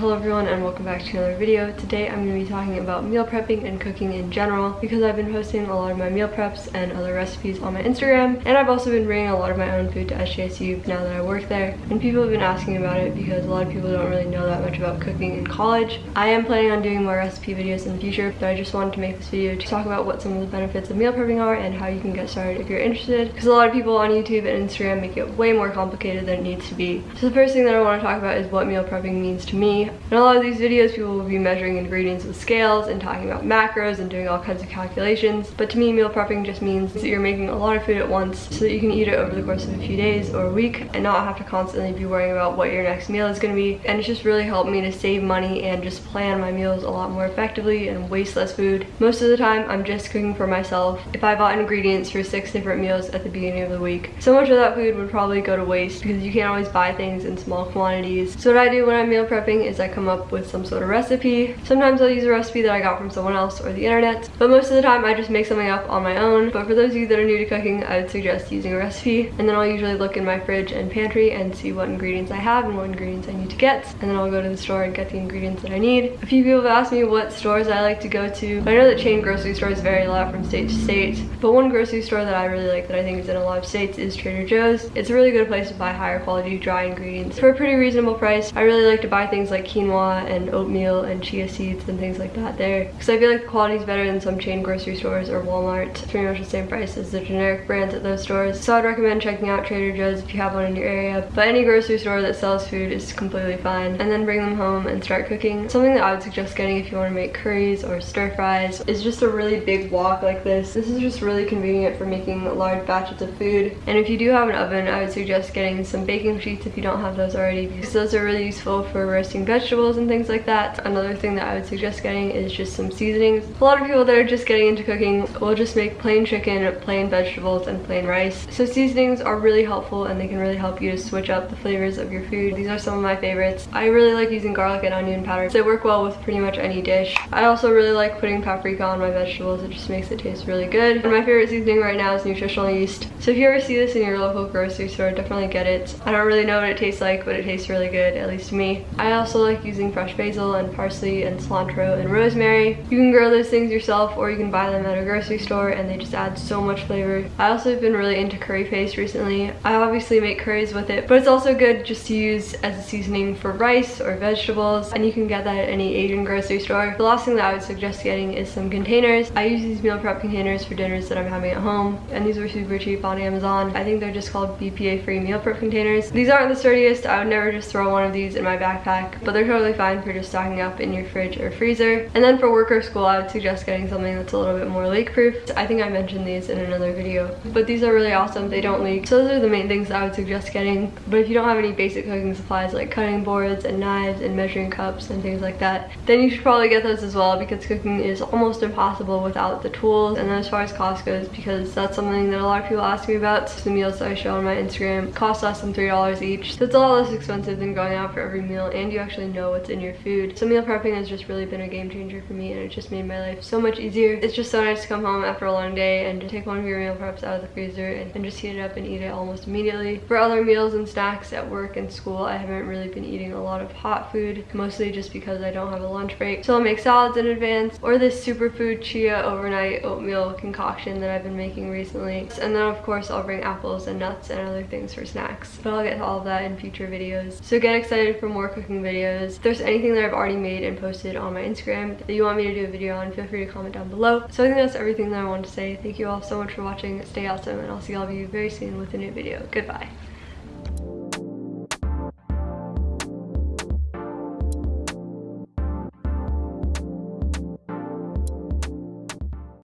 Hello everyone and welcome back to another video. Today I'm going to be talking about meal prepping and cooking in general because I've been posting a lot of my meal preps and other recipes on my Instagram and I've also been bringing a lot of my own food to SJSU now that I work there and people have been asking about it because a lot of people don't really know that much about cooking in college. I am planning on doing more recipe videos in the future but I just wanted to make this video to talk about what some of the benefits of meal prepping are and how you can get started if you're interested because a lot of people on YouTube and Instagram make it way more complicated than it needs to be. So the first thing that I want to talk about is what meal prepping means to me in a lot of these videos, people will be measuring ingredients with scales and talking about macros and doing all kinds of calculations. But to me, meal prepping just means that you're making a lot of food at once so that you can eat it over the course of a few days or a week and not have to constantly be worrying about what your next meal is going to be. And it's just really helped me to save money and just plan my meals a lot more effectively and waste less food. Most of the time, I'm just cooking for myself. If I bought ingredients for six different meals at the beginning of the week, so much of that food would probably go to waste because you can't always buy things in small quantities. So what I do when I'm meal prepping is I come up with some sort of recipe. Sometimes I'll use a recipe that I got from someone else or the internet, but most of the time I just make something up on my own. But for those of you that are new to cooking, I would suggest using a recipe. And then I'll usually look in my fridge and pantry and see what ingredients I have and what ingredients I need to get. And then I'll go to the store and get the ingredients that I need. A few people have asked me what stores I like to go to. I know that chain grocery stores vary a lot from state to state, but one grocery store that I really like that I think is in a lot of states is Trader Joe's. It's a really good place to buy higher quality dry ingredients for a pretty reasonable price. I really like to buy things like quinoa and oatmeal and chia seeds and things like that there because I feel like the quality is better than some chain grocery stores or Walmart. It's pretty much the same price as the generic brands at those stores. So I'd recommend checking out Trader Joe's if you have one in your area. But any grocery store that sells food is completely fine. And then bring them home and start cooking. Something that I would suggest getting if you want to make curries or stir fries is just a really big wok like this. This is just really convenient for making large batches of food. And if you do have an oven, I would suggest getting some baking sheets if you don't have those already because those are really useful for roasting vegetables and things like that. Another thing that I would suggest getting is just some seasonings. A lot of people that are just getting into cooking will just make plain chicken, plain vegetables, and plain rice. So seasonings are really helpful and they can really help you to switch up the flavors of your food. These are some of my favorites. I really like using garlic and onion powder. They work well with pretty much any dish. I also really like putting paprika on my vegetables. It just makes it taste really good. And my favorite seasoning right now is nutritional yeast. So if you ever see this in your local grocery store, definitely get it. I don't really know what it tastes like, but it tastes really good, at least to me. I also like using fresh basil and parsley and cilantro and rosemary. You can grow those things yourself or you can buy them at a grocery store and they just add so much flavor. I also have been really into curry paste recently. I obviously make curries with it, but it's also good just to use as a seasoning for rice or vegetables and you can get that at any Asian grocery store. The last thing that I would suggest getting is some containers. I use these meal prep containers for dinners that I'm having at home and these were super cheap on Amazon. I think they're just called BPA free meal prep containers. These aren't the sturdiest. I would never just throw one of these in my backpack, but they're totally fine for just stocking up in your fridge or freezer. And then for work or school, I would suggest getting something that's a little bit more leak proof. I think I mentioned these in another video, but these are really awesome. They don't leak. So those are the main things I would suggest getting. But if you don't have any basic cooking supplies like cutting boards and knives and measuring cups and things like that, then you should probably get those as well because cooking is almost impossible without the tools. And then as far as cost goes, because that's something that a lot of people ask me about, the meals that I show on my Instagram cost less than $3 each. So it's a lot less expensive than going out for every meal and you actually know what's in your food. So meal prepping has just really been a game changer for me and it just made my life so much easier. It's just so nice to come home after a long day and to take one of your meal preps out of the freezer and, and just heat it up and eat it almost immediately. For other meals and snacks at work and school, I haven't really been eating a lot of hot food, mostly just because I don't have a lunch break. So I'll make salads in advance or this superfood chia overnight oatmeal concoction that I've been making recently. And then of course I'll bring apples and nuts and other things for snacks. But I'll get to all of that in future videos. So get excited for more cooking videos. If there's anything that I've already made and posted on my Instagram that you want me to do a video on, feel free to comment down below. So I think that's everything that I wanted to say. Thank you all so much for watching. Stay awesome and I'll see all of you very soon with a new video. Goodbye.